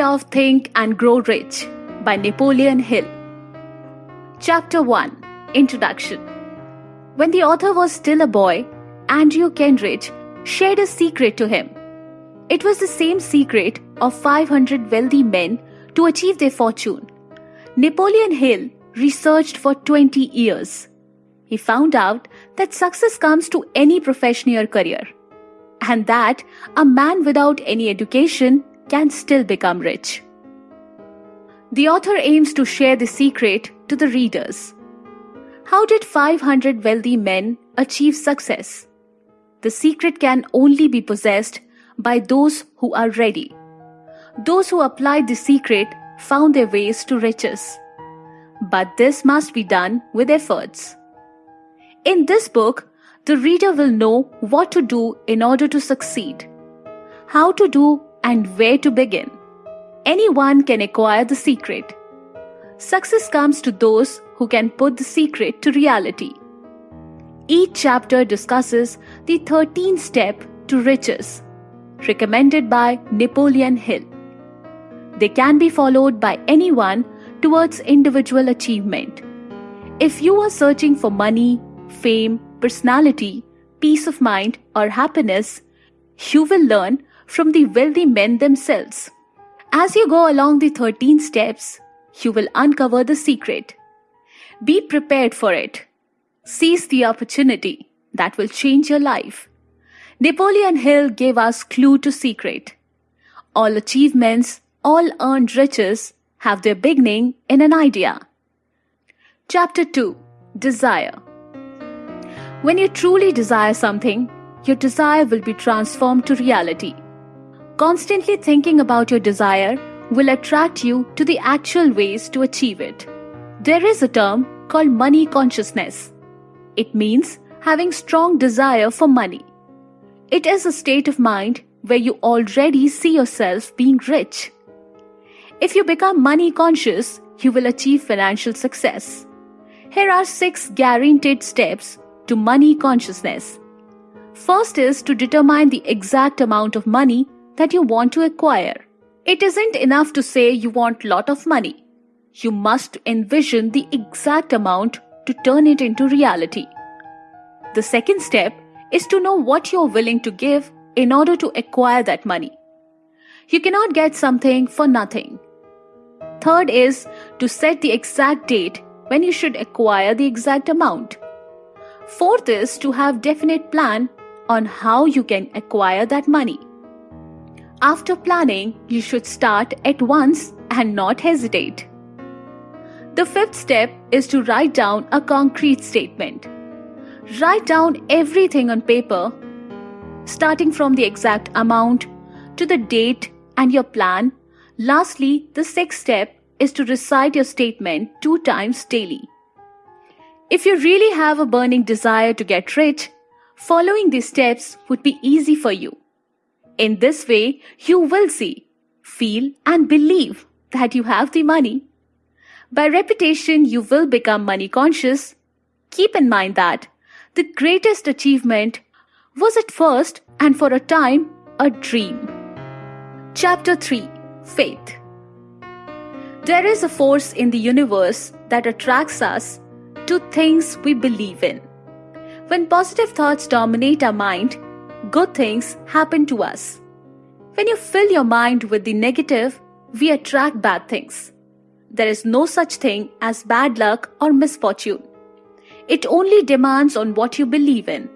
of Think and Grow Rich by Napoleon Hill. Chapter 1 Introduction When the author was still a boy, Andrew Carnegie shared a secret to him. It was the same secret of 500 wealthy men to achieve their fortune. Napoleon Hill researched for 20 years. He found out that success comes to any profession or career, and that a man without any education can still become rich. The author aims to share the secret to the readers. How did 500 wealthy men achieve success? The secret can only be possessed by those who are ready. Those who applied the secret found their ways to riches. But this must be done with efforts. In this book, the reader will know what to do in order to succeed, how to do and where to begin. Anyone can acquire the secret. Success comes to those who can put the secret to reality. Each chapter discusses the 13th step to riches, recommended by Napoleon Hill. They can be followed by anyone towards individual achievement. If you are searching for money, fame, personality, peace of mind, or happiness, you will learn from the wealthy men themselves. As you go along the 13 steps, you will uncover the secret. Be prepared for it. Seize the opportunity that will change your life. Napoleon Hill gave us clue to secret. All achievements, all earned riches have their beginning in an idea. Chapter 2 Desire When you truly desire something, your desire will be transformed to reality. Constantly thinking about your desire will attract you to the actual ways to achieve it. There is a term called money consciousness. It means having strong desire for money. It is a state of mind where you already see yourself being rich. If you become money conscious, you will achieve financial success. Here are six guaranteed steps to money consciousness. First is to determine the exact amount of money that you want to acquire. It isn't enough to say you want lot of money. You must envision the exact amount to turn it into reality. The second step is to know what you're willing to give in order to acquire that money. You cannot get something for nothing. Third is to set the exact date when you should acquire the exact amount. Fourth is to have definite plan on how you can acquire that money. After planning, you should start at once and not hesitate. The fifth step is to write down a concrete statement. Write down everything on paper, starting from the exact amount to the date and your plan. Lastly, the sixth step is to recite your statement two times daily. If you really have a burning desire to get rich, following these steps would be easy for you. In this way, you will see, feel, and believe that you have the money. By repetition, you will become money conscious. Keep in mind that the greatest achievement was at first and for a time a dream. Chapter 3 Faith There is a force in the universe that attracts us to things we believe in. When positive thoughts dominate our mind, good things happen to us. When you fill your mind with the negative, we attract bad things. There is no such thing as bad luck or misfortune. It only demands on what you believe in.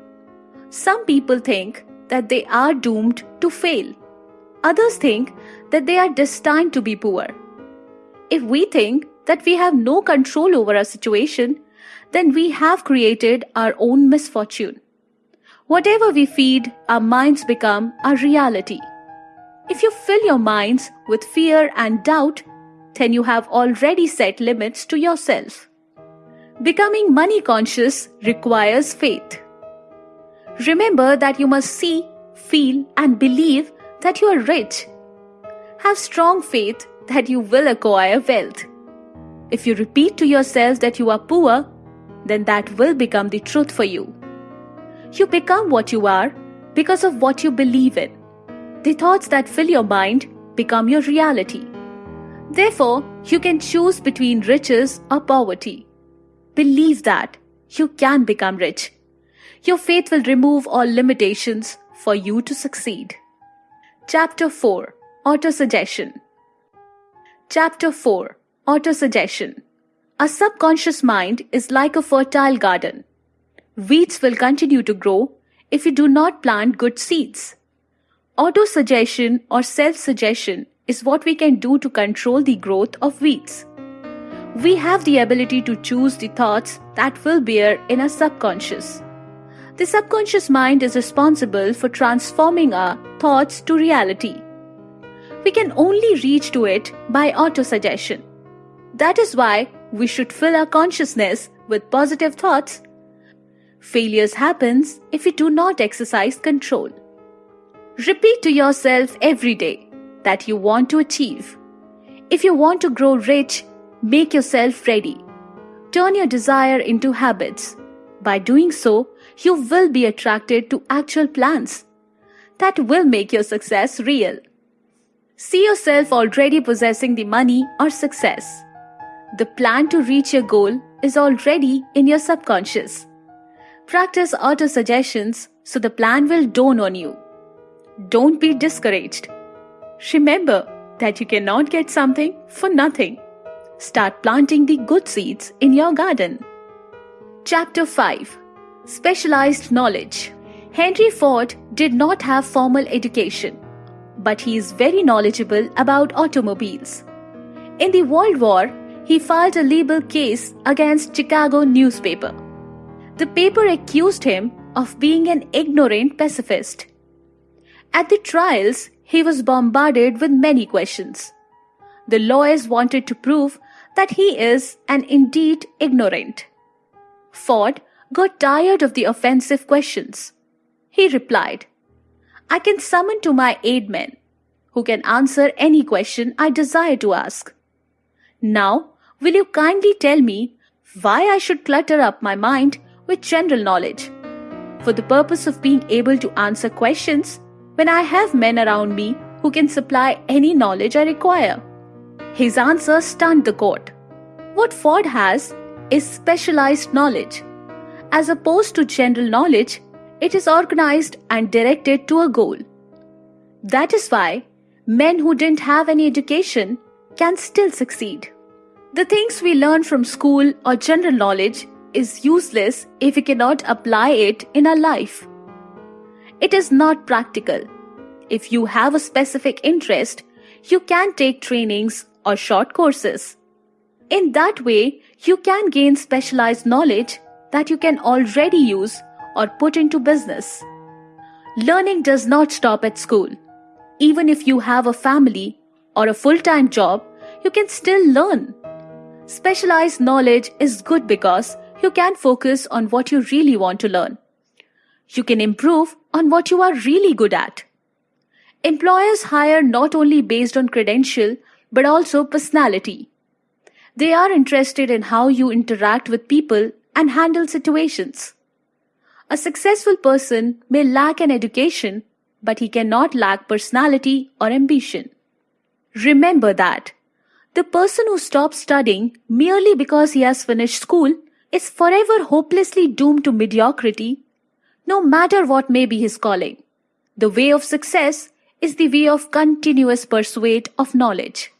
Some people think that they are doomed to fail. Others think that they are destined to be poor. If we think that we have no control over our situation, then we have created our own misfortune. Whatever we feed, our minds become our reality. If you fill your minds with fear and doubt, then you have already set limits to yourself. Becoming money conscious requires faith. Remember that you must see, feel, and believe that you are rich. Have strong faith that you will acquire wealth. If you repeat to yourself that you are poor, then that will become the truth for you. You become what you are because of what you believe in. The thoughts that fill your mind become your reality. Therefore, you can choose between riches or poverty. Believe that you can become rich. Your faith will remove all limitations for you to succeed. Chapter 4 Autosuggestion Chapter 4 Autosuggestion A subconscious mind is like a fertile garden. Weeds will continue to grow if you do not plant good seeds. Autosuggestion or self suggestion is what we can do to control the growth of weeds. We have the ability to choose the thoughts that will bear in our subconscious. The subconscious mind is responsible for transforming our thoughts to reality. We can only reach to it by autosuggestion. That is why we should fill our consciousness with positive thoughts. Failures happens if we do not exercise control. Repeat to yourself every day that you want to achieve. If you want to grow rich, make yourself ready. Turn your desire into habits. By doing so, you will be attracted to actual plans that will make your success real. See yourself already possessing the money or success. The plan to reach your goal is already in your subconscious. Practice auto suggestions so the plan will dawn on you. Don't be discouraged. Remember that you cannot get something for nothing. Start planting the good seeds in your garden. Chapter 5 Specialized Knowledge Henry Ford did not have formal education, but he is very knowledgeable about automobiles. In the World War, he filed a libel case against Chicago newspaper. The paper accused him of being an ignorant pacifist. At the trials, he was bombarded with many questions. The lawyers wanted to prove that he is and indeed ignorant. Ford got tired of the offensive questions. He replied, I can summon to my aid men, who can answer any question I desire to ask. Now, will you kindly tell me why I should clutter up my mind with general knowledge? For the purpose of being able to answer questions when I have men around me who can supply any knowledge I require. His answer stunned the court. What Ford has is specialized knowledge. As opposed to general knowledge, it is organized and directed to a goal. That is why men who didn't have any education can still succeed. The things we learn from school or general knowledge is useless if we cannot apply it in our life. It is not practical. If you have a specific interest, you can take trainings or short courses. In that way, you can gain specialized knowledge that you can already use or put into business. Learning does not stop at school. Even if you have a family or a full time job, you can still learn. Specialized knowledge is good because you can focus on what you really want to learn you can improve on what you are really good at. Employers hire not only based on credential but also personality. They are interested in how you interact with people and handle situations. A successful person may lack an education, but he cannot lack personality or ambition. Remember that the person who stops studying merely because he has finished school is forever hopelessly doomed to mediocrity no matter what may be his calling. The way of success is the way of continuous pursuit of knowledge.